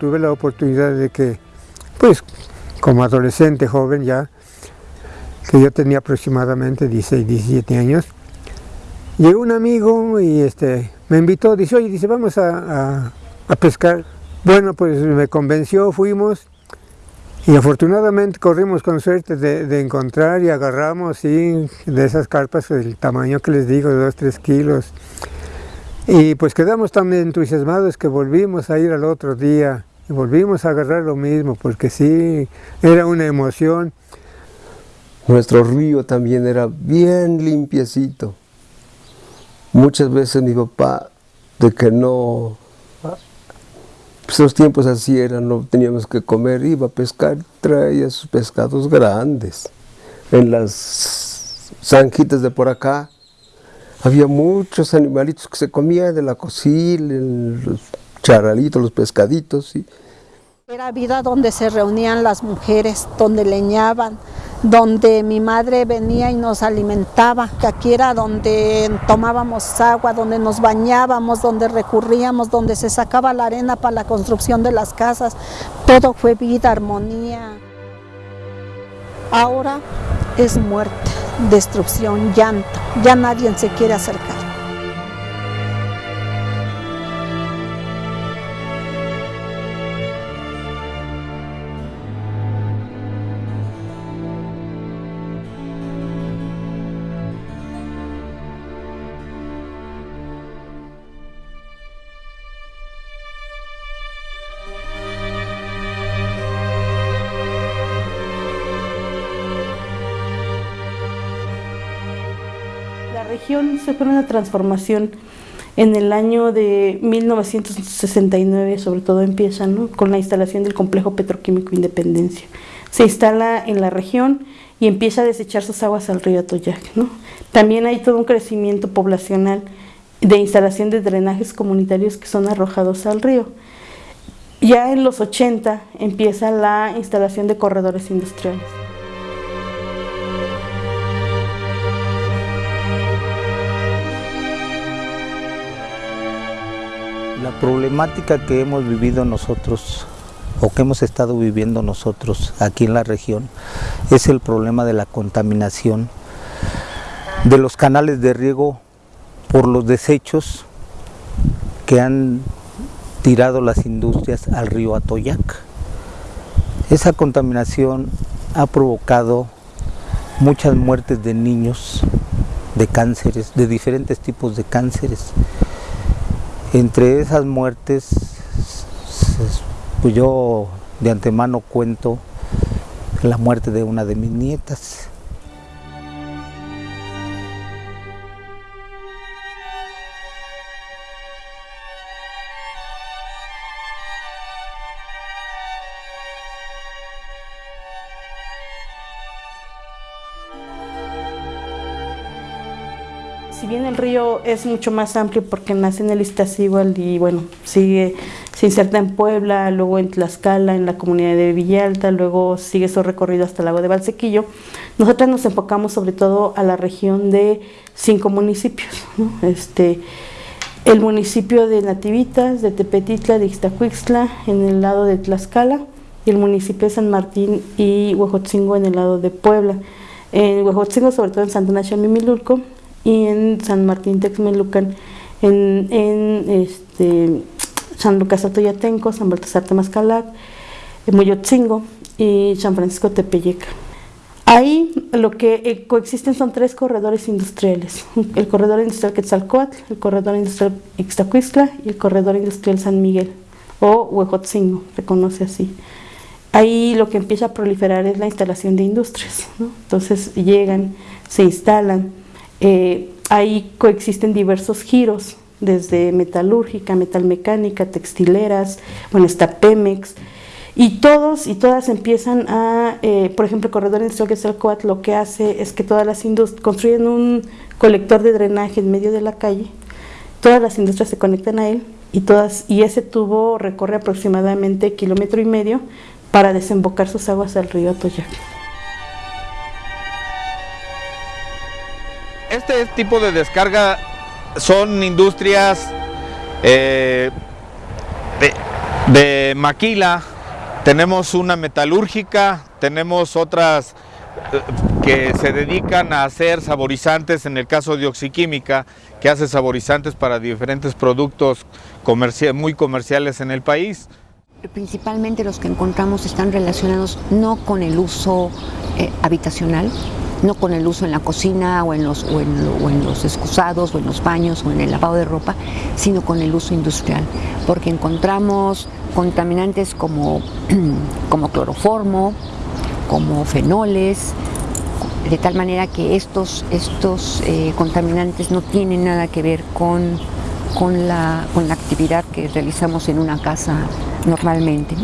tuve la oportunidad de que, pues, como adolescente joven ya, que yo tenía aproximadamente 16, 17 años, llegó un amigo y este, me invitó, dice, oye, dice, vamos a, pescar. Bueno, pues me convenció, fuimos y afortunadamente corrimos con suerte de, encontrar y agarramos sí, de esas carpas el tamaño que les digo, de 2, 3 kilos. Y pues quedamos tan entusiasmados que volvimos a ir al otro día volvimos a agarrar lo mismo, porque sí, era una emoción. Nuestro río también era bien limpiecito. Muchas veces mi papá, de que no, pues los tiempos así eran, no teníamos que comer, iba a pescar, traía sus pescados grandes. En las zanjitas de por acá, había muchos animalitos que se comían de la cocina, los charalitos, los pescaditos. ¿sí? Era vida donde se reunían las mujeres, donde leñaban, donde mi madre venía y nos alimentaba, aquí era donde tomábamos agua, donde nos bañábamos, donde recurríamos, donde se sacaba la arena para la construcción de las casas. Todo fue vida, armonía. Ahora es muerte, destrucción, llanto. Ya nadie se quiere acercar. Se fue una transformación en el año de 1969, sobre todo empieza con la instalación del complejo petroquímico Independencia. Se instala en la región y empieza a desechar sus aguas al río Atoyac. También hay todo un crecimiento poblacional de instalación de drenajes comunitarios que son arrojados al río. Ya en los 80 empieza la instalación de corredores industriales. Problemática que hemos vivido nosotros o que hemos estado viviendo nosotros aquí en la región es el problema de la contaminación de los canales de riego por los desechos que han tirado las industrias al río Atoyac. Esa contaminación ha provocado muchas muertes de niños, de cánceres, de diferentes tipos de cánceres, entre esas muertes, pues yo de antemano cuento la muerte de una de mis nietas. Es mucho más amplio porque nace en el Iztaccíhuatl y bueno, sigue, se inserta en Puebla, luego en Tlaxcala, en la comunidad de Villalta, luego sigue su recorrido hasta el lago de Valsequillo, nosotros nos enfocamos sobre todo a la región de cinco municipios, este, el municipio de Nativitas, de Tepetitla, de Ixtacuixtla, en el lado de Tlaxcala, y el municipio de San Martín y Huejotzingo en el lado de Puebla. En Huejotzingo, sobre todo en Santa Nacha Mimilulco, y en San Martín Texmelucan, en, en este, San Lucas Atoyatenco, San Baltasar Temascalac, Moyotzingo y San Francisco Tepeyeca. Ahí lo que eh, coexisten son tres corredores industriales, el corredor industrial Quetzalcoatl, el corredor industrial Ixtacuistla y el corredor industrial San Miguel o Huejotzingo, se conoce así. Ahí lo que empieza a proliferar es la instalación de industrias, entonces llegan, se instalan, eh, ahí coexisten diversos giros, desde metalúrgica, metalmecánica, textileras, bueno, está Pemex, y todos y todas empiezan a, eh, por ejemplo, el corredor industrial que es el COAT, lo que hace es que todas las industrias construyen un colector de drenaje en medio de la calle, todas las industrias se conectan a él y todas y ese tubo recorre aproximadamente kilómetro y medio para desembocar sus aguas al río Atoyac. Este tipo de descarga son industrias eh, De Maquila tenemos una metalúrgica, tenemos otras eh, que se dedican a hacer saborizantes, en el caso de Oxiquímica, que hace saborizantes para diferentes productos muy comerciales en el país. Principalmente los que encontramos están relacionados no con el uso eh, habitacional, no con el uso en la cocina o en, los, o, en, los excusados o en los baños o en el lavado de ropa, sino con el uso industrial, porque encontramos contaminantes como, como cloroformo, como fenoles, de tal manera que estos, estos eh, contaminantes no tienen nada que ver con, con, la, con la actividad que realizamos en una casa normalmente.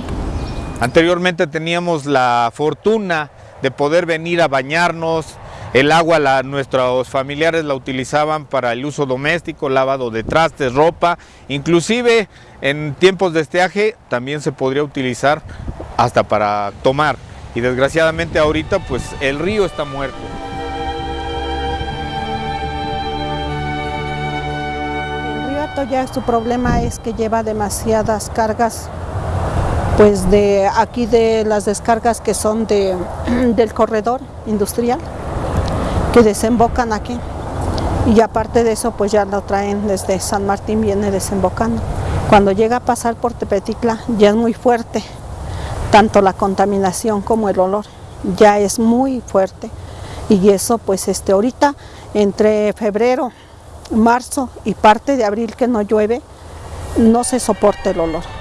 Anteriormente teníamos la fortuna de poder venir a bañarnos. El agua la, nuestros familiares la utilizaban para el uso doméstico, lavado de trastes, ropa, inclusive en tiempos de estiaje también se podría utilizar hasta para tomar. Y desgraciadamente ahorita pues el río está muerto. El río Atoyac su problema es que lleva demasiadas cargas pues de aquí de las descargas que son de, del corredor industrial que desembocan aquí. Y aparte de eso pues ya lo traen desde San Martín viene desembocando. Cuando llega a pasar por Tepeticla ya es muy fuerte tanto la contaminación como el olor. Ya es muy fuerte. Y eso pues este ahorita entre febrero marzo y parte de abril que no llueve no se soporta el olor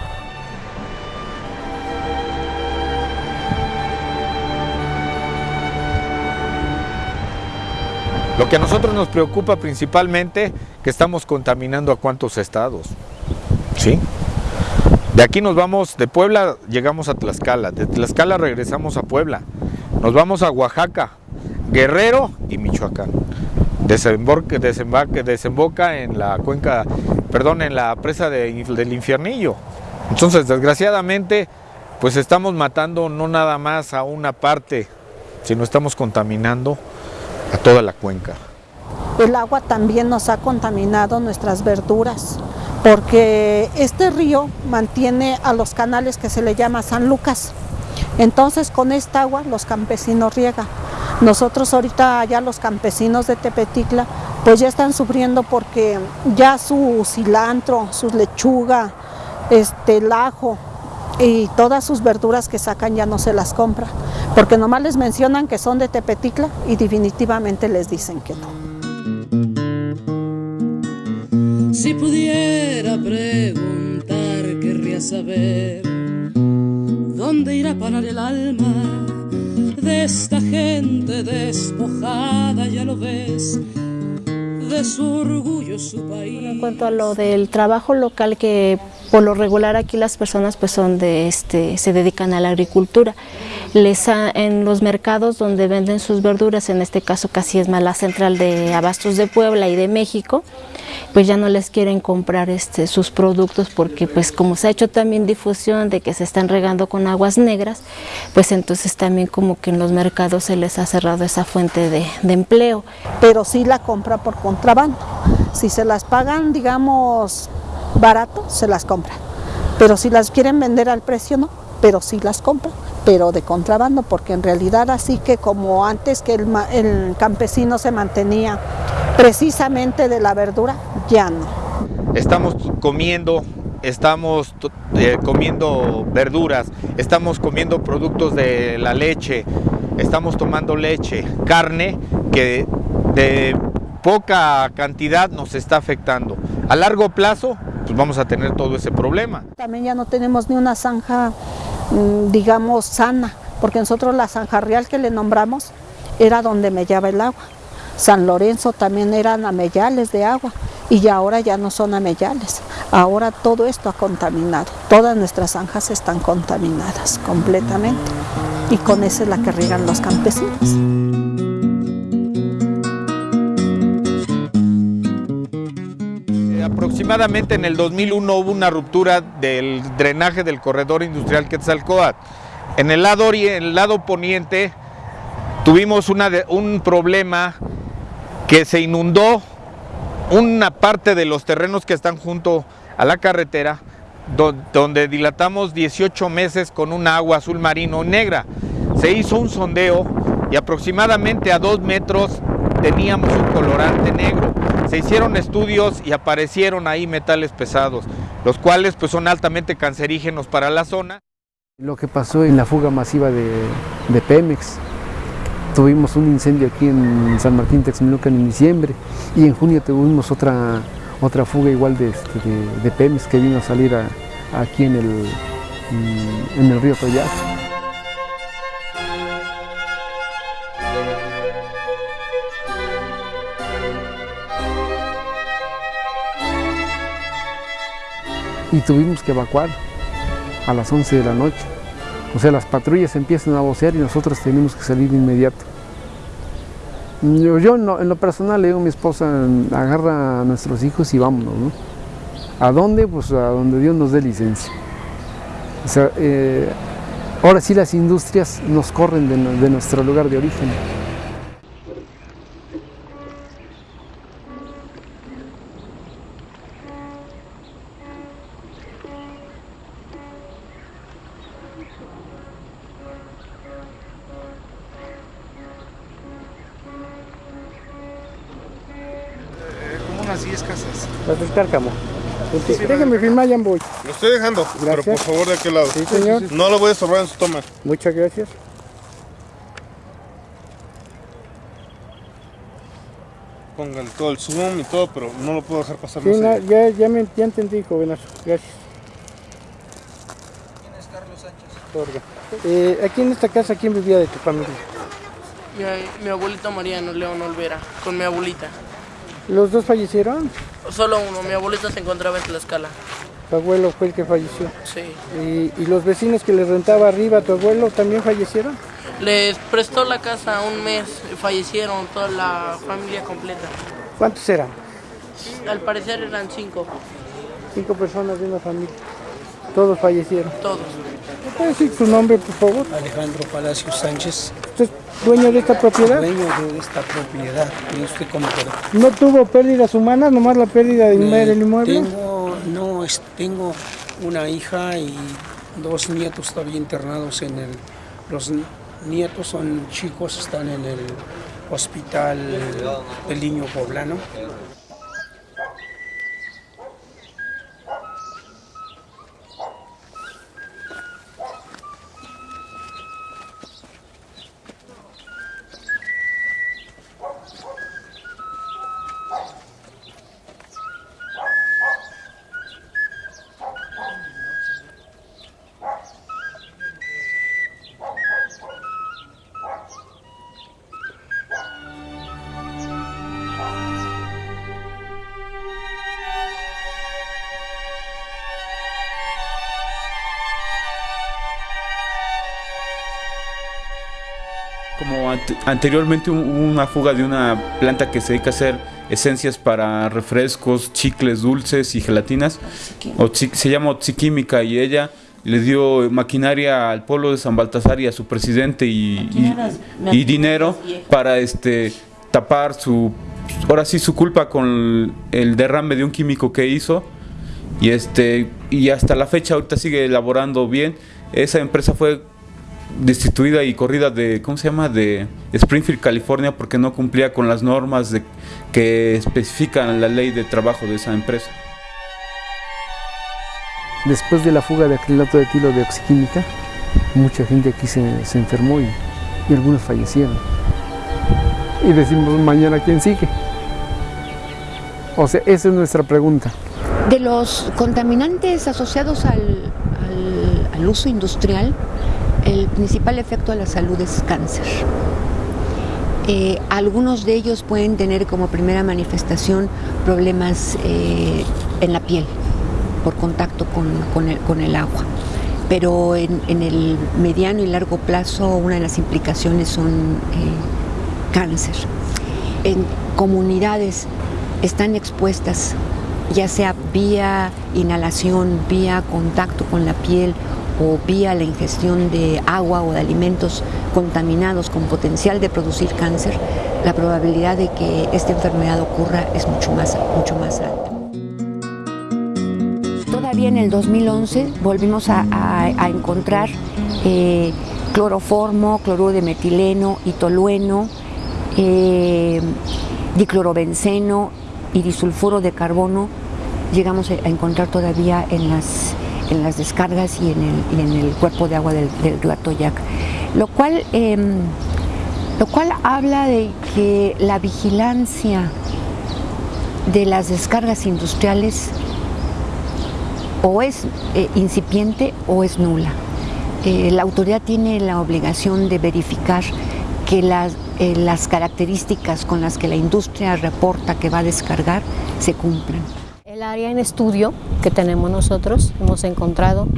Lo que a nosotros nos preocupa principalmente que estamos contaminando a cuántos estados. ¿Sí? De aquí nos vamos, de Puebla llegamos a Tlaxcala, de Tlaxcala regresamos a Puebla, nos vamos a Oaxaca, Guerrero y Michoacán. Desemboca, en la cuenca, perdón, en la presa del infiernillo. Entonces, desgraciadamente, pues estamos matando no nada más a una parte, sino estamos contaminando a toda la cuenca. El agua también nos ha contaminado nuestras verduras, porque este río mantiene a los canales que se le llama San Lucas. Entonces con esta agua los campesinos riegan. Nosotros ahorita ya los campesinos de Tepeticla pues ya están sufriendo porque ya su cilantro, su lechuga, este, el ajo y todas sus verduras que sacan ya no se las compran porque nomás les mencionan que son de Tepeticla y definitivamente les dicen que no. Si pudiera preguntar, querría saber dónde irá a parar el alma de esta gente despojada, ya lo ves, de su orgullo, su país. En cuanto a lo del trabajo local que por lo regular aquí las personas pues son de este se dedican a la agricultura les en los mercados donde venden sus verduras, en este caso casi es más la central de Abastos de Puebla y de México, pues ya no les quieren comprar este, sus productos porque pues como se ha hecho también difusión de que se están regando con aguas negras, pues entonces también como que en los mercados se les ha cerrado esa fuente de, de empleo. Pero sí la compra por contrabando, si se las pagan digamos barato, se las compran, pero si las quieren vender al precio no, pero sí las compran pero de contrabando, porque en realidad así que como antes que el, campesino se mantenía precisamente de la verdura, ya no. Estamos comiendo estamos eh, comiendo verduras, estamos comiendo productos de la leche, estamos tomando leche, carne que de poca cantidad nos está afectando. A largo plazo, pues vamos a tener todo ese problema. También ya no tenemos ni una zanja Mm, digamos, sana, porque nosotros la San Jarrial que le nombramos era donde mellaba el agua. San Lorenzo también eran amellales de agua y ahora ya no son amellales. Ahora todo esto ha contaminado, todas nuestras zanjas están contaminadas completamente y con esa es la que riegan los campesinos. Aproximadamente en el 2001 hubo una ruptura del drenaje del corredor industrial Quetzalcoatl. En el lado, en el lado poniente tuvimos un problema que se inundó una parte de los terrenos que están junto a la carretera donde dilatamos 18 meses con un agua azul marino negra. Se hizo un sondeo y aproximadamente a dos metros teníamos un colorante negro. Se hicieron estudios y aparecieron ahí metales pesados, los cuales pues son altamente cancerígenos para la zona. Lo que pasó en la fuga masiva de, de Pemex, tuvimos un incendio aquí en San Martín Texmelucan en diciembre y en junio tuvimos otra, otra fuga igual de, este, de, Pemex que vino a salir aquí en el, en el río Toyac. Y tuvimos que evacuar a las 11 de la noche. O sea, las patrullas empiezan a vocear y nosotros tenemos que salir de inmediato. Yo, yo en, lo, personal le digo a mi esposa, agarra a nuestros hijos y vámonos, ¿no? ¿A dónde? Pues a donde Dios nos dé licencia. Eh, ahora sí las industrias nos corren de nuestro lugar de origen. Cárcamo. Sí, Déjeme firmar, ya voy. Lo estoy dejando, Gracias. pero por favor de aquel lado. Sí, señor. No lo voy a estorbar en su toma. Muchas gracias. Pongan todo el zoom y todo, pero no lo puedo dejar pasar Sí, más allá. ya, ya, me, ya entendí, jovenazo. Gracias. ¿Quién es Carlos Sánchez? Eh, aquí en esta casa, ¿quién vivía de tu familia? Mi, mi abuelita Mariano León Olvera, con mi abuelita. ¿Los dos fallecieron? Solo uno, mi abuelita se encontraba en Tlaxcala. Tu abuelo fue el que falleció. Sí. ¿Y, y los vecinos que le rentaba arriba a tu abuelo también fallecieron? Les prestó la casa un mes, fallecieron toda la familia completa. ¿Cuántos eran? Al parecer eran cinco, Cinco personas de una familia. Todos fallecieron. todos. ¿Me puede decir su nombre, por favor? Alejandro Palacios Sánchez, ¿Usted es dueño de esta propiedad? dueño de esta propiedad. ¿Y usted cómo quedó? ¿No tuvo pérdidas humanas, nomás la pérdida del del inmueble? Tengo, no, es- tengo una hija y dos nietos todavía internados en el... Los nietos son chicos, están en el hospital del niño poblano. Anteriormente hubo una fuga de una planta que se dedica a hacer esencias para refrescos, chicles dulces y gelatinas, se llama Oxiquímica y ella le dio maquinaria al pueblo de San Baltasar y a su presidente y, y- y dinero para este tapar su ahora sí su culpa con el derrame de un químico que hizo. Y este y hasta la fecha ahorita sigue elaborando bien. Esa empresa fue destituida y corrida de cómo se llama de Springfield California porque no cumplía con las normas de, que especifican la ley de trabajo de esa empresa Después de la fuga de acrilato de etilo de oxiquímica, mucha gente aquí se, se enfermó y, y algunos fallecieron. Y decimos, mañana quién sigue. O sea, esa es nuestra pregunta. De los contaminantes asociados al, al- al uso industrial, el principal efecto a la salud es cáncer. Eh, algunos de ellos pueden tener como primera manifestación problemas eh, en la piel por contacto con, el, agua. Pero en, en el mediano y largo plazo una de las implicaciones son eh, cáncer. En comunidades están expuestas, ya sea vía inhalación, vía contacto con la piel o vía la ingestión de agua o de alimentos contaminados con potencial de producir cáncer, la probabilidad de que esta enfermedad ocurra es mucho más, mucho más alta. todavía en el 2011 volvimos a, encontrar eh, cloroformo, cloruro de metileno, itolueno, eh, diclorobenceno y disulfuro de carbono. Llegamos a encontrar todavía en las, en las descargas y en el, en el cuerpo de agua del, del río Atoyac. Lo cual, em, lo cual habla de que la vigilancia de las descargas industriales o es eh, incipiente o es nula. Eh, la autoridad tiene la obligación de verificar que las, eh, las características con las que la industria reporta que va a descargar se cumplan. El área en estudio que tenemos nosotros, hemos encontrado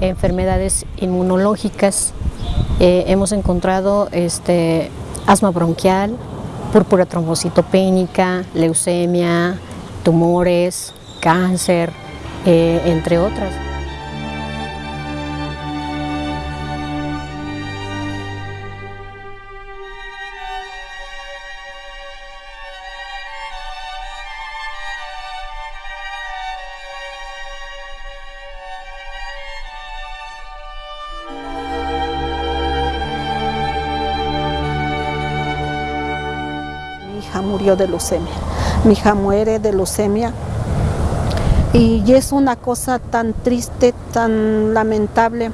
enfermedades inmunológicas, eh, hemos encontrado este, asma bronquial, púrpura trombocitopénica, leucemia, tumores, cáncer, eh, entre otras. De leucemia. Mi hija muere de leucemia. Y es una cosa tan triste, tan lamentable,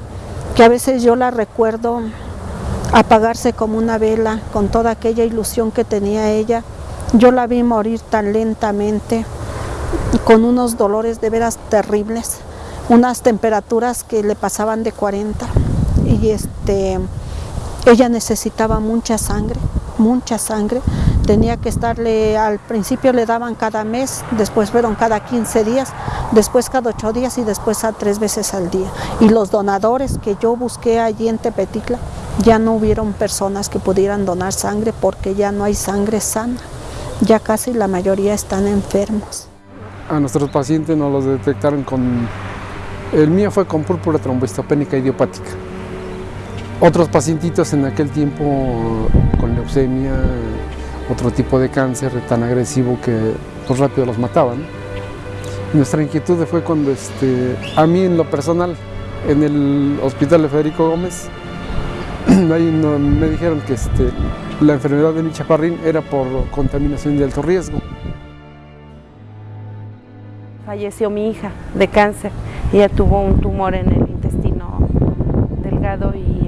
que a veces yo la recuerdo apagarse como una vela con toda aquella ilusión que tenía ella. Yo la vi morir tan lentamente, con unos dolores de veras terribles, unas temperaturas que le pasaban de 40. Y este, ella necesitaba mucha sangre, mucha sangre. Tenía que estarle, al principio le daban cada mes, después fueron cada 15 días, después cada 8 días y después a tres veces al día. Y los donadores que yo busqué allí en Tepetitla, ya no hubieron personas que pudieran donar sangre porque ya no hay sangre sana. Ya casi la mayoría están enfermos. A nuestros pacientes nos los detectaron con... El mío fue con púrpura trombocitopénica idiopática. Otros pacientitos en aquel tiempo con leucemia, otro tipo de cáncer tan agresivo que pues rápido los mataban. Nuestra inquietud fue cuando este, a mí en lo personal, en el hospital de Federico Gómez, ahí me dijeron que este, la enfermedad de mi chaparrín era por contaminación de alto riesgo. Falleció mi hija de cáncer. Ella tuvo un tumor en el intestino delgado y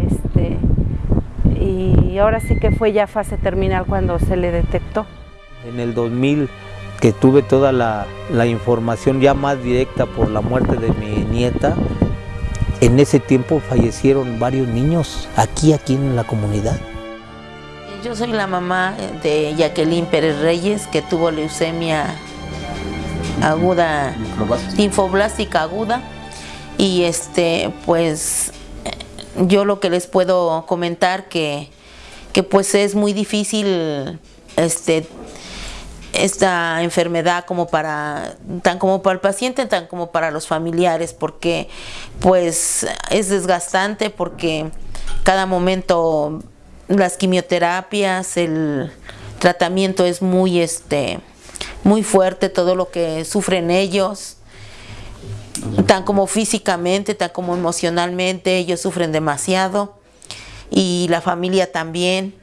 y ahora sí que fue ya fase terminal cuando se le detectó. En el 2000 que tuve toda la, la información ya más directa por la muerte de mi nieta, en ese tiempo fallecieron varios niños aquí, aquí en la comunidad. Yo soy la mamá de Jacqueline Pérez Reyes, que tuvo leucemia aguda, linfoblástica aguda. Y este, pues, yo lo que les puedo comentar que, que pues es muy difícil este, esta enfermedad como para tan como para el paciente tan como para los familiares porque pues es desgastante porque cada momento las quimioterapias el tratamiento es muy este muy fuerte todo lo que sufren ellos tan como físicamente tan como emocionalmente ellos sufren demasiado. Y la familia también.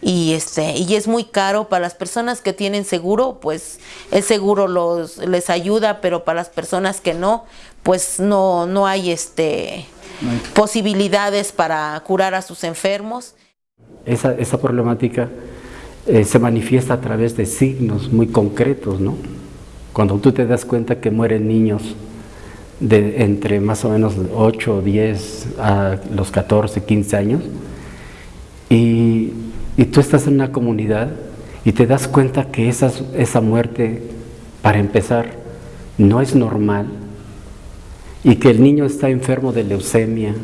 Y este y es muy caro para las personas que tienen seguro pues el seguro los les ayuda pero para las personas que no pues no no hay este posibilidades para curar a sus enfermos. Esa, esa problemática eh, se manifiesta a través de signos muy concretos, ¿no? Cuando tú te das cuenta que mueren niños de entre más o menos 8 o 10 a los 14, 15 años, y, y tú estás en una comunidad y te das cuenta que esa, esa muerte, para empezar, no es normal, y que el niño está enfermo de leucemia,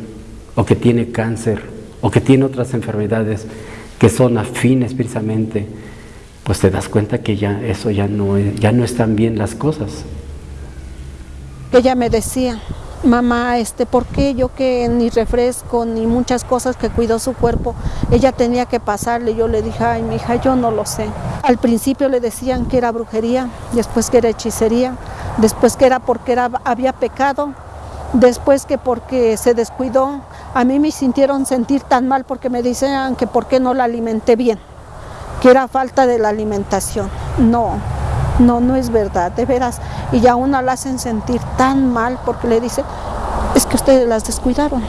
o que tiene cáncer, o que tiene otras enfermedades que son afines precisamente, pues te das cuenta que ya eso ya no, ya no están bien las cosas. Ella me decía, mamá, este, ¿por qué yo que ni refresco ni muchas cosas que cuidó su cuerpo, ella tenía que pasarle? Yo le dije, ay, mi hija, yo no lo sé. Al principio le decían que era brujería, después que era hechicería, después que era porque era, había pecado, después que porque se descuidó, a mí me sintieron sentir tan mal porque me decían que por qué no la alimenté bien, que era falta de la alimentación. No, no, no es verdad, de veras. Y a una la hacen sentir tan mal porque le dicen, es que ustedes las descuidaron.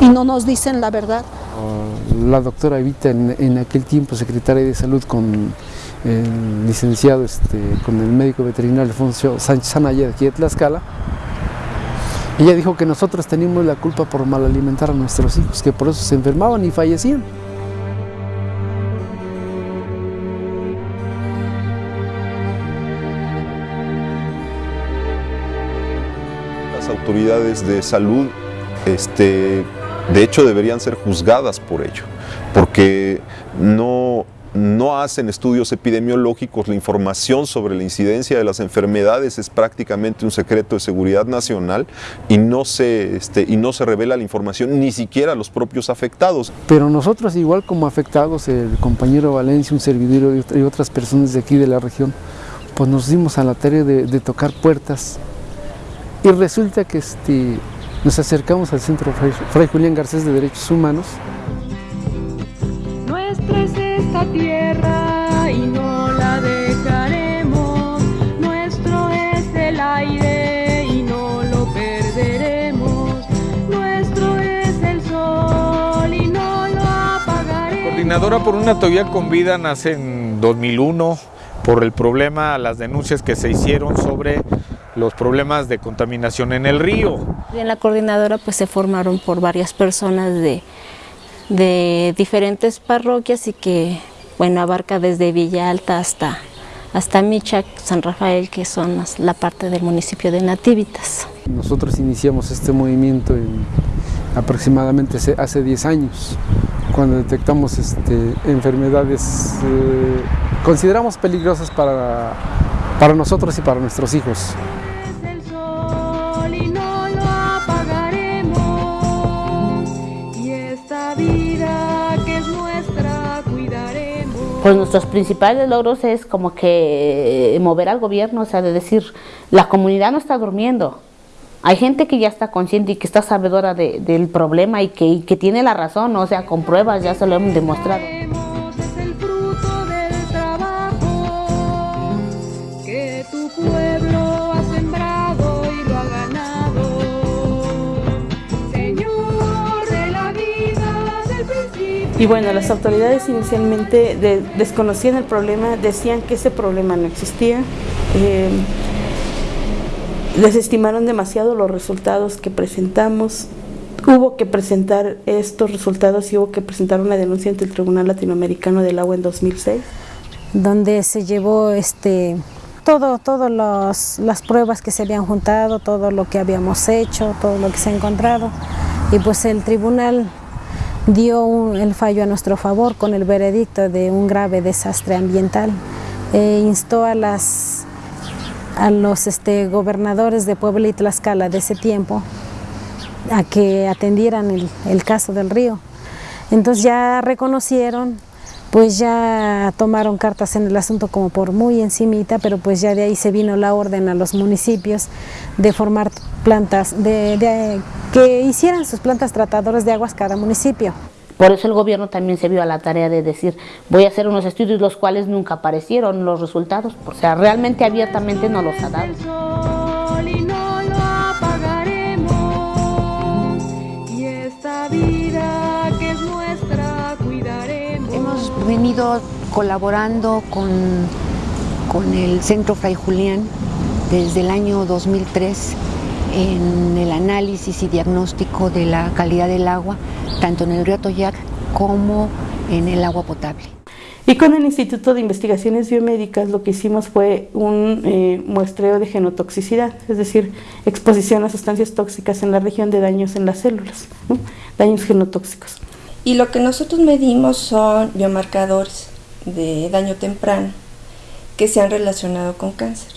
Y no nos dicen la verdad. La doctora Evita, en, aquel tiempo secretaria de salud con el licenciado, este, con el médico veterinario Alfonso Sánchez Anaya de aquí de Tlaxcala, ella dijo que nosotros teníamos la culpa por mal alimentar a nuestros hijos, que por eso se enfermaban y fallecían. Autoridades de salud, este, de hecho, deberían ser juzgadas por ello, porque no no hacen estudios epidemiológicos, la información sobre la incidencia de las enfermedades es prácticamente un secreto de seguridad nacional y no se, este, y no se revela la información ni siquiera a los propios afectados. Pero nosotros igual como afectados, el compañero Valencia, un servidor y otras personas de aquí de la región, pues nos dimos a la tarea de, tocar puertas y resulta que este, nos acercamos al Centro Fray Julián Garcés de Derechos Humanos tierra y no la dejaremos. Nuestro es el aire y no lo perderemos. Nuestro es el sol y no lo apagaremos. Coordinadora por una teoría con vida nace en 2001 por el problema, las denuncias que se hicieron sobre los problemas de contaminación en el río. En la coordinadora pues se formaron por varias personas de de diferentes parroquias y que bueno, abarca desde Villa Alta hasta, hasta Michac, San Rafael, que son la parte del municipio de Nativitas. Nosotros iniciamos este movimiento aproximadamente hace 10 años, cuando detectamos este, enfermedades eh, consideramos peligrosas para, para nosotros y para nuestros hijos. Pues nuestros principales logros es como que eh, mover al gobierno, o sea, de decir, la comunidad no está durmiendo. Hay gente que ya está consciente y que está sabedora del problema y que, y que tiene la razón, o sea, con pruebas ya se lo hemos demostrado. Y bueno, las autoridades inicialmente desconocían el problema, decían que ese problema no existía. Eh, desestimaron demasiado los resultados que presentamos. Hubo que presentar estos resultados y hubo que presentar una denuncia ante el Tribunal Latinoamericano del Agua en 2006. Donde se llevó este todo, todas las pruebas que se habían juntado, todo lo que habíamos hecho, todo lo que se ha encontrado. Y pues el tribunal dio el fallo a nuestro favor con el veredicto de un grave desastre ambiental. E instó a, las, a los este, gobernadores de Puebla y Tlaxcala de ese tiempo a que atendieran el, el caso del río. Entonces ya reconocieron, pues ya tomaron cartas en el asunto como por muy encimita, pero pues ya de ahí se vino la orden a los municipios de formar plantas, de, que hicieran sus plantas tratadoras de aguas cada municipio. Por eso el gobierno también se vio a la tarea de decir, voy a hacer unos estudios los cuales nunca aparecieron los resultados, o sea, realmente abiertamente no los ha dado. Venido colaborando con, con el Centro Fray Julián desde el año 2003 en el análisis y diagnóstico de la calidad del agua, tanto en el río Toyac como en el agua potable. Y con el Instituto de Investigaciones Biomédicas lo que hicimos fue un eh, muestreo de genotoxicidad, es decir, exposición a sustancias tóxicas en la región de daños en las células, daños genotóxicos. Y lo que nosotros medimos son biomarcadores de daño temprano que se han relacionado con cáncer.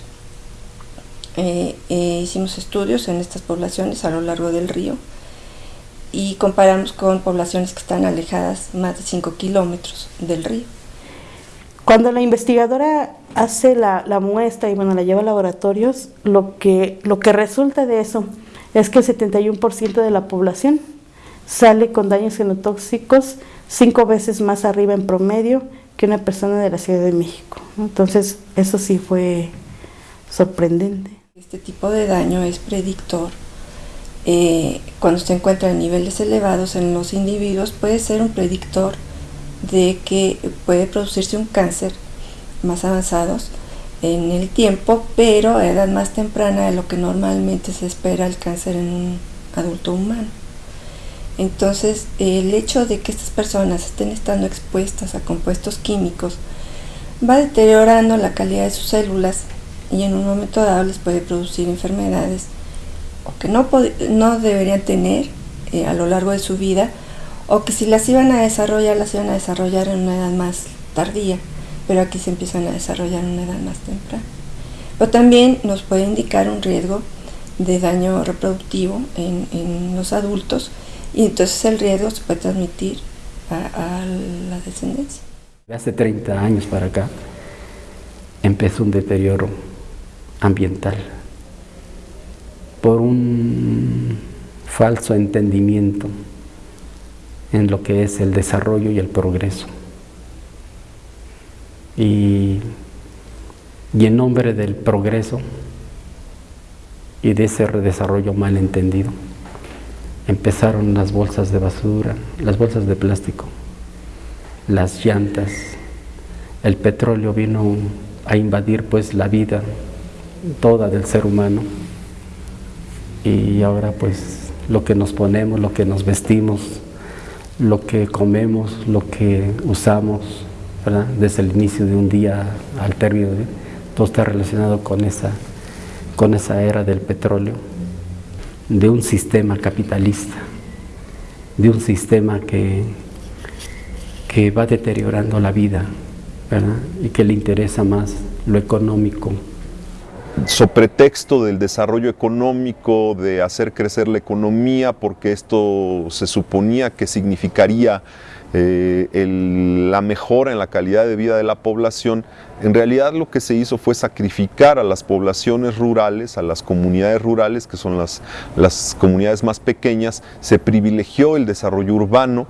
Eh, eh, hicimos estudios en estas poblaciones a lo largo del río y comparamos con poblaciones que están alejadas más de 5 kilómetros del río. Cuando la investigadora hace la, la, muestra y bueno, la lleva a laboratorios, lo que, lo que resulta de eso es que el 71% de la población sale con daños genotóxicos cinco veces más arriba en promedio que una persona de la Ciudad de México. Entonces, eso sí fue sorprendente. Este tipo de daño es predictor. Eh, cuando se encuentra en niveles elevados en los individuos, puede ser un predictor de que puede producirse un cáncer más avanzados en el tiempo, pero a edad más temprana de lo que normalmente se espera el cáncer en un adulto humano. Entonces, el hecho de que estas personas estén estando expuestas a compuestos químicos va deteriorando la calidad de sus células y en un momento dado les puede producir enfermedades o que no, no deberían tener eh, a lo largo de su vida o que si las iban a desarrollar, las iban a desarrollar en una edad más tardía, pero aquí se empiezan a desarrollar en una edad más temprana. Pero también nos puede indicar un riesgo de daño reproductivo en, en los adultos y entonces el riesgo se puede transmitir a, la descendencia. Hace 30 años para acá empezó un deterioro ambiental por un falso entendimiento en lo que es el desarrollo y el progreso. Y, y en nombre del progreso y de ese desarrollo mal entendido, empezaron las bolsas de basura, las bolsas de plástico, las llantas, el petróleo vino a invadir pues la vida toda del ser humano. Y ahora pues lo que nos ponemos, lo que nos vestimos, lo que comemos, lo que usamos, desde el inicio de un día al término de todo está relacionado con esa, con esa era del petróleo, de un sistema capitalista, de un sistema que, que va deteriorando la vida y que le interesa más lo económico. Sobre pretexto del desarrollo económico, de hacer crecer la economía, porque esto se suponía que significaría eh, la mejora en la calidad de vida de la población, en realidad lo que se hizo fue sacrificar a las poblaciones rurales, a las comunidades rurales, que son las, las comunidades más pequeñas, se privilegió el desarrollo urbano,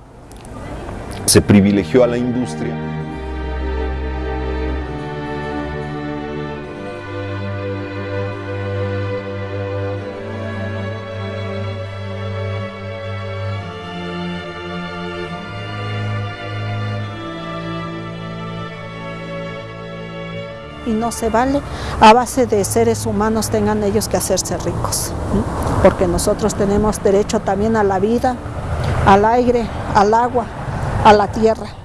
se privilegió a la industria. Y no se vale a base de seres humanos tengan ellos que hacerse ricos, porque nosotros tenemos derecho también a la vida, al aire, al agua, a la tierra.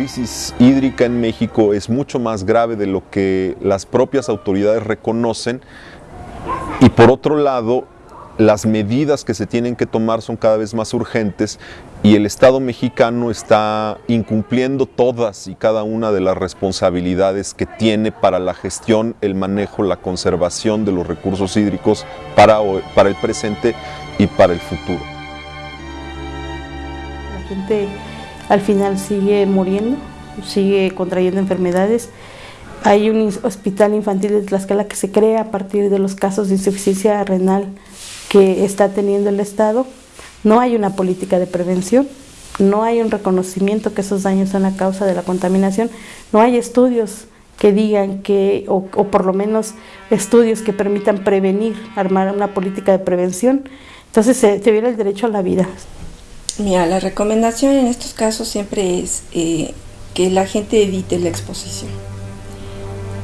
Crisis hídrica en México es mucho más grave de lo que las propias autoridades reconocen y por otro lado las medidas que se tienen que tomar son cada vez más urgentes y el Estado mexicano está incumpliendo todas y cada una de las responsabilidades que tiene para la gestión, el manejo, la conservación de los recursos hídricos para, para el presente y para el futuro. La gente al final sigue muriendo, sigue contrayendo enfermedades. Hay un hospital infantil de Tlaxcala que se crea a partir de los casos de insuficiencia renal que está teniendo el Estado. No hay una política de prevención, no hay un reconocimiento que esos daños son a causa de la contaminación, no hay estudios que digan que, o, por lo menos estudios que permitan prevenir, armar una política de prevención. Entonces se, se viene el derecho a la vida. Mira, la recomendación en estos casos siempre es eh, que la gente evite la exposición.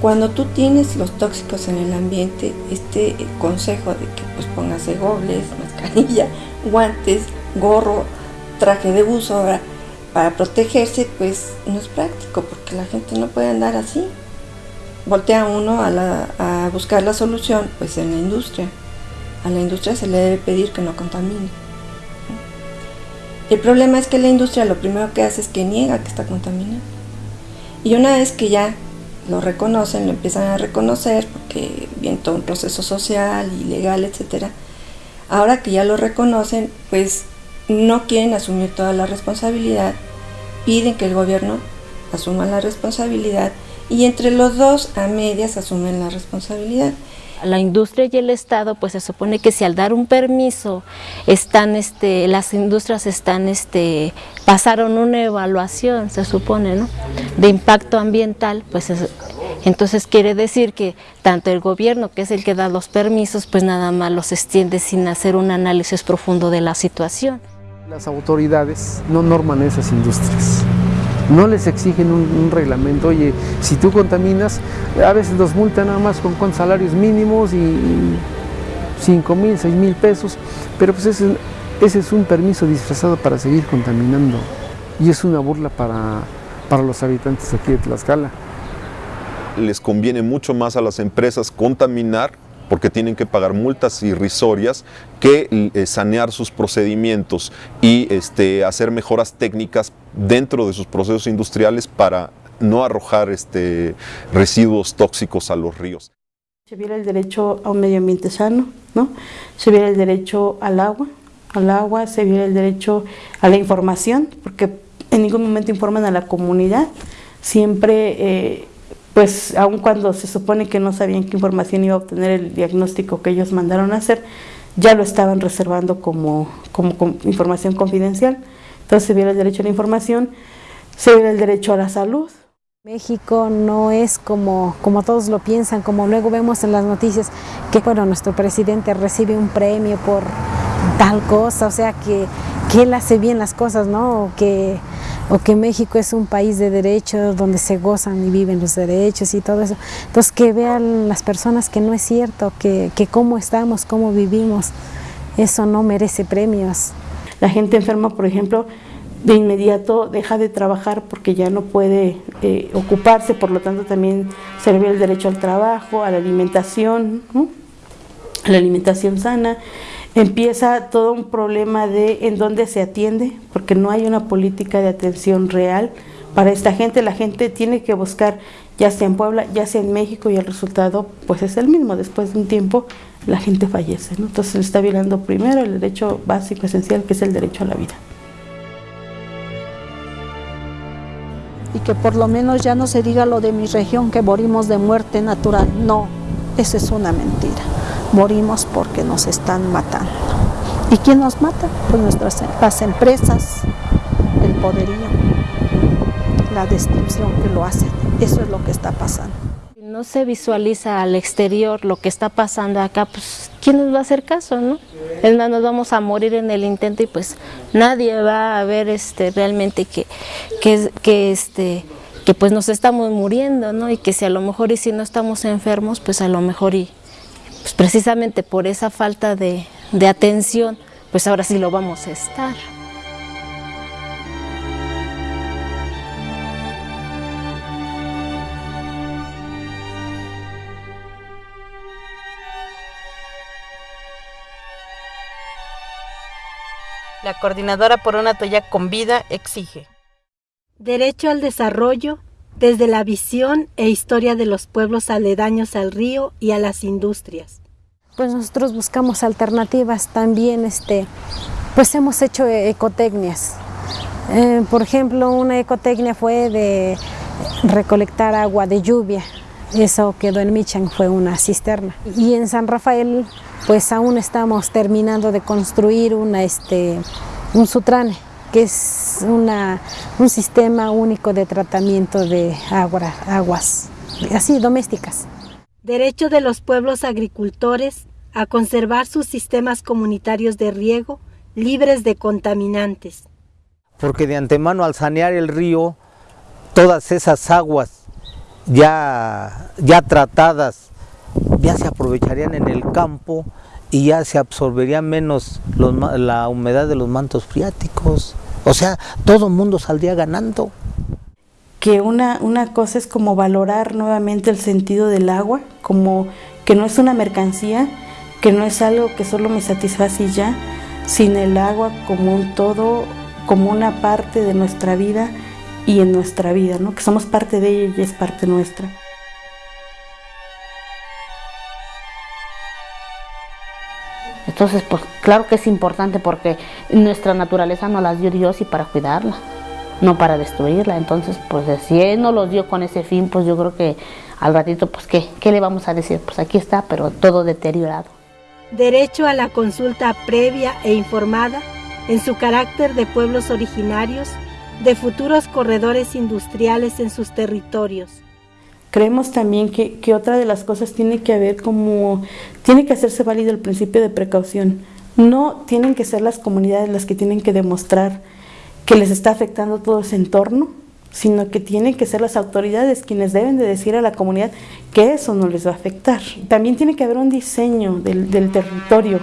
Cuando tú tienes los tóxicos en el ambiente, este consejo de que pues pongas gobles, mascarilla, guantes, gorro, traje de buzo para protegerse, pues no es práctico porque la gente no puede andar así. Voltea uno a, a buscar la solución pues en la industria. A la industria se le debe pedir que no contamine El problema es que la industria lo primero que hace es que niega que está contaminado. Y una vez que ya lo reconocen, lo empiezan a reconocer, porque viene todo un proceso social y legal, etcétera. Ahora que ya lo reconocen, pues no quieren asumir toda la responsabilidad, piden que el gobierno asuma la responsabilidad y entre los dos a medias asumen la responsabilidad. La industria y el Estado, pues se supone que si al dar un permiso están, este, las industrias están, este, pasaron una evaluación, se supone, ¿no? De impacto ambiental, pues es, entonces quiere decir que tanto el gobierno, que es el que da los permisos, pues nada más los extiende sin hacer un análisis profundo de la situación. Las autoridades no norman esas industrias no les exigen un, reglamento, oye, si tú contaminas, a veces los multan nada más con, con salarios mínimos y 5 mil, 6 mil pesos, pero pues ese, ese, es un permiso disfrazado para seguir contaminando y es una burla para, para los habitantes aquí de Tlaxcala. Les conviene mucho más a las empresas contaminar porque tienen que pagar multas irrisorias, que eh, sanear sus procedimientos y este, hacer mejoras técnicas dentro de sus procesos industriales para no arrojar este, residuos tóxicos a los ríos. Se viera el derecho a un medio ambiente sano, ¿no? se viera el derecho al agua, al agua, se viera el derecho a la información, porque en ningún momento informan a la comunidad, siempre... Eh, pues aun cuando se supone que no sabían qué información iba a obtener el diagnóstico que ellos mandaron a hacer, ya lo estaban reservando como, como, información confidencial. Entonces se viera el derecho a la información, se el derecho a la salud. México no es como, como todos lo piensan, como luego vemos en las noticias que bueno, nuestro presidente recibe un premio por tal cosa, o sea que, que él hace bien las cosas, ¿no? Que, o que México es un país de derechos donde se gozan y viven los derechos y todo eso. Entonces que vean las personas que no es cierto, que, que cómo estamos, cómo vivimos, eso no merece premios. La gente enferma, por ejemplo, de inmediato deja de trabajar porque ya no puede eh, ocuparse, por lo tanto también se el derecho al trabajo, a la alimentación, a la alimentación sana empieza todo un problema de en dónde se atiende, porque no hay una política de atención real para esta gente. La gente tiene que buscar, ya sea en Puebla, ya sea en México, y el resultado pues es el mismo. Después de un tiempo la gente fallece. ¿no? Entonces se está violando primero el derecho básico, esencial, que es el derecho a la vida. Y que por lo menos ya no se diga lo de mi región, que morimos de muerte natural. No, eso es una mentira morimos porque nos están matando. ¿Y quién nos mata? Pues nuestras las empresas, el poderío, la destrucción que lo hacen. Eso es lo que está pasando. No se visualiza al exterior lo que está pasando acá, pues ¿quién nos va a hacer caso, no? Nos vamos a morir en el intento y pues nadie va a ver este, realmente que, que, que este, que pues nos estamos muriendo, ¿no? Y que si a lo mejor y si no estamos enfermos, pues a lo mejor y pues precisamente por esa falta de, de atención, pues ahora sí lo vamos a estar. La coordinadora por una toalla con vida exige. Derecho al desarrollo desde la visión e historia de los pueblos aledaños al río y a las industrias. Pues nosotros buscamos alternativas también, este, pues hemos hecho ecotecnias. Eh, por ejemplo, una ecotecnia fue de recolectar agua de lluvia, eso quedó en Michan, fue una cisterna. Y en San Rafael, pues aún estamos terminando de construir una, este, un sutrane que es una, un sistema único de tratamiento de agua, aguas, así domésticas. Derecho de los pueblos agricultores a conservar sus sistemas comunitarios de riego libres de contaminantes. Porque de antemano al sanear el río, todas esas aguas ya, ya tratadas ya se aprovecharían en el campo y ya se absorbería menos los, la humedad de los mantos freáticos. O sea, todo el mundo saldría ganando. Que una, una cosa es como valorar nuevamente el sentido del agua, como que no es una mercancía, que no es algo que solo me satisface y ya, sin el agua como un todo, como una parte de nuestra vida y en nuestra vida, ¿no? que somos parte de ella y es parte nuestra. Entonces, pues claro que es importante porque nuestra naturaleza nos las dio Dios y para cuidarla, no para destruirla. Entonces, pues si Él nos los dio con ese fin, pues yo creo que al ratito, pues ¿qué, qué le vamos a decir? Pues aquí está, pero todo deteriorado. Derecho a la consulta previa e informada en su carácter de pueblos originarios, de futuros corredores industriales en sus territorios. Creemos también que, que, otra de las cosas tiene que haber como, tiene que hacerse válido el principio de precaución. No tienen que ser las comunidades las que tienen que demostrar que les está afectando todo ese entorno, sino que tienen que ser las autoridades quienes deben de decir a la comunidad que eso no les va a afectar. También tiene que haber un diseño del, del territorio,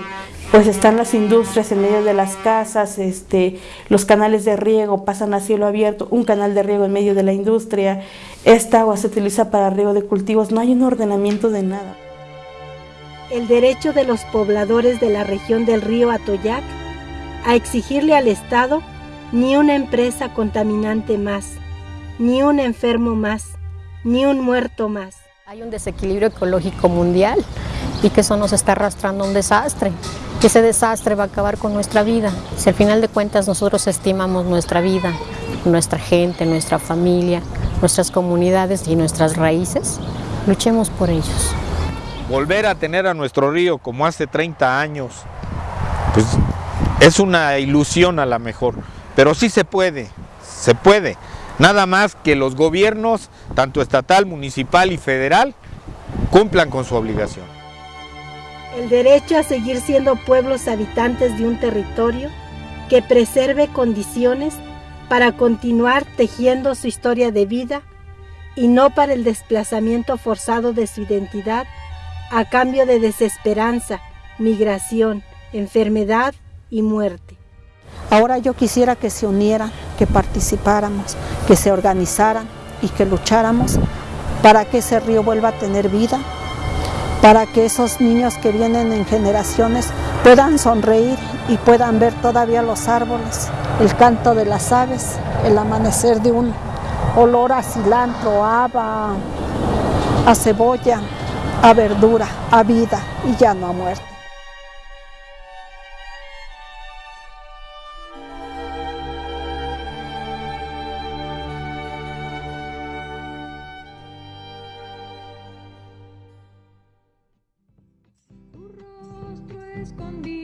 pues están las industrias en medio de las casas, este, los canales de riego pasan a cielo abierto, un canal de riego en medio de la industria, esta agua se utiliza para riego de cultivos, no hay un ordenamiento de nada. El derecho de los pobladores de la región del río Atoyac a exigirle al Estado ni una empresa contaminante más, ni un enfermo más, ni un muerto más. Hay un desequilibrio ecológico mundial y que eso nos está arrastrando a un desastre. Que ese desastre va a acabar con nuestra vida. Si al final de cuentas nosotros estimamos nuestra vida, nuestra gente, nuestra familia, nuestras comunidades y nuestras raíces, luchemos por ellos. Volver a tener a nuestro río como hace 30 años, pues es una ilusión a la mejor, pero sí se puede, se puede. Nada más que los gobiernos, tanto estatal, municipal y federal, cumplan con su obligación. El derecho a seguir siendo pueblos habitantes de un territorio que preserve condiciones para continuar tejiendo su historia de vida y no para el desplazamiento forzado de su identidad a cambio de desesperanza, migración, enfermedad y muerte. Ahora yo quisiera que se unieran, que participáramos, que se organizaran y que lucháramos para que ese río vuelva a tener vida, para que esos niños que vienen en generaciones puedan sonreír y puedan ver todavía los árboles, el canto de las aves, el amanecer de un olor a cilantro, a haba, a cebolla, a verdura, a vida y ya no a muerte. Escondido